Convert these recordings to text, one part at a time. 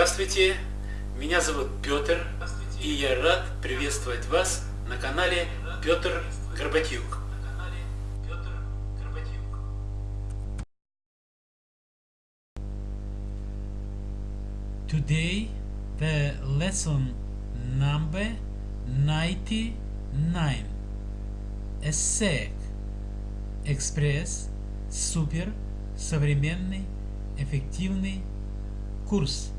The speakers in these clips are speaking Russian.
Здравствуйте, меня зовут Петр, и я рад приветствовать вас на канале Петр Горбатюк. Today the lesson number 99 ESSEC Экспресс. Супер Современный Эффективный Курс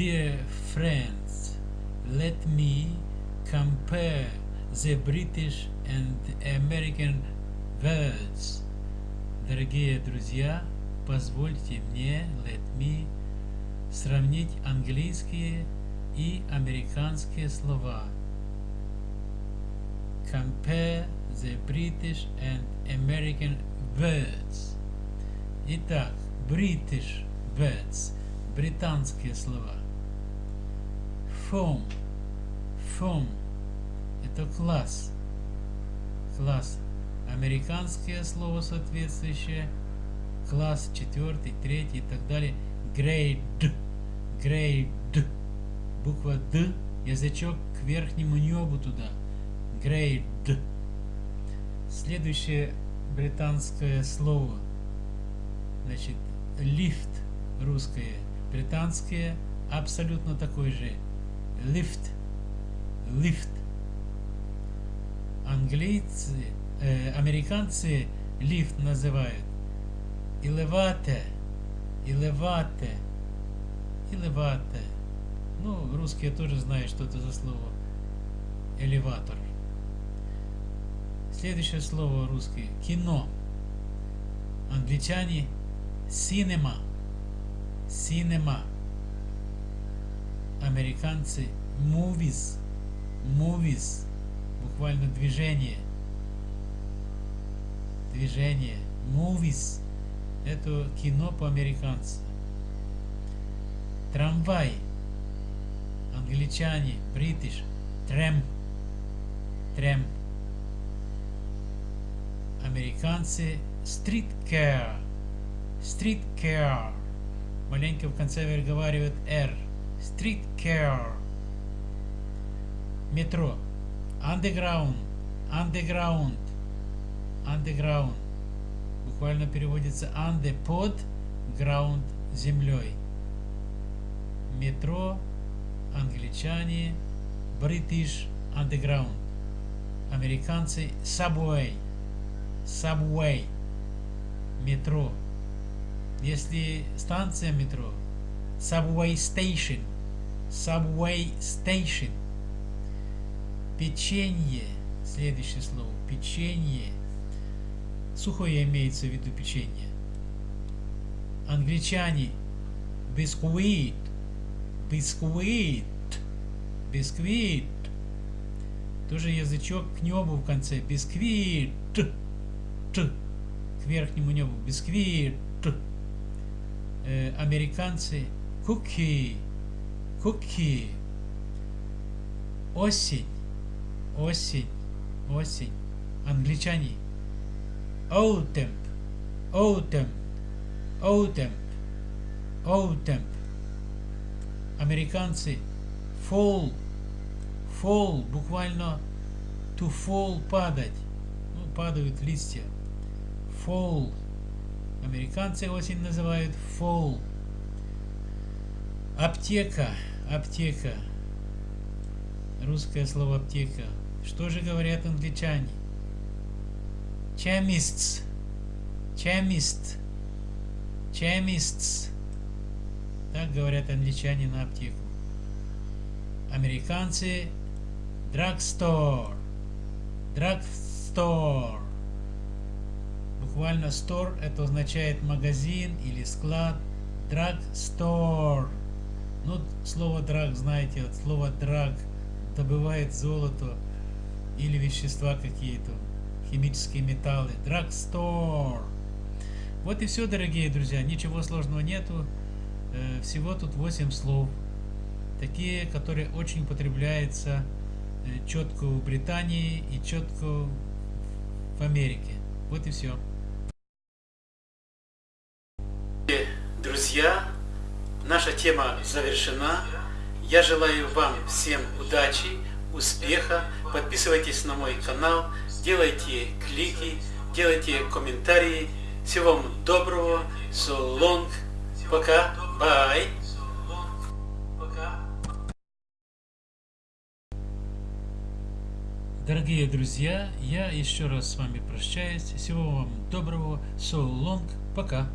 Dear friends, let me compare the British and American words. Дорогие друзья, позвольте мне, let me, сравнить английские и американские слова. Compare the British and American words. Итак, British words, британские слова. Foam. Foam. Это класс. Класс. Американское слово соответствующее. Класс четвертый, третий и так далее. Grade. Grade. Буква Д. Язычок к верхнему небу туда. Grade. Следующее британское слово. Значит, лифт русское. Британское абсолютно такой же lift, lift. Английцы, э, американцы лифт называют elevator, elevator, elevator. Ну, русские тоже знают, что это за слово. Элеватор. Следующее слово русское. Кино. Англичане cinema, cinema американцы movies, movies, буквально движение, движение, movies, это кино по-американски. Трамвай, англичане, бритиш, трем, трем. Американцы street car, street car. Маленько в конце выговаривают R. Street Care, метро, Underground, Underground, Underground, буквально переводится under, под, ground, землей. Метро, англичане, British Underground, американцы, Subway, Subway, метро. Если станция метро, Subway Station, Subway Station. Печенье. Следующее слово. Печенье. Сухое имеется в виду печенье. Англичане. Biscuit. Biscuit. Biscuit. Тоже язычок к небу в конце. Biscuit. T. К верхнему небу. Бисквит. Э, американцы. Куки cookie. Осень, осень, осень. Англичане. Autumn, autumn, autumn, autumn. Американцы. Fall, fall, буквально to fall, падать. Ну, падают листья. Fall. Американцы осень называют fall. Аптека аптека. Русское слово аптека. Что же говорят англичане? Chemists. Chemist. Chemists. Так говорят англичане на аптеку. Американцы drugstore. Drugstore. Буквально store это означает магазин или склад. Drugstore. Ну, слово драг, знаете, от слова драг добывает золото или вещества какие-то, химические металлы. Драгстор. Вот и все, дорогие друзья. Ничего сложного нету. Э, всего тут 8 слов. Такие, которые очень употребляются э, четко в Британии и четко в Америке. Вот и все. друзья, наша тема завершена. Я желаю вам всем удачи, успеха. Подписывайтесь на мой канал, делайте клики, делайте комментарии. Всего вам доброго. So long. Пока. Bye. Дорогие друзья, я еще раз с вами прощаюсь. Всего вам доброго. So long. Пока.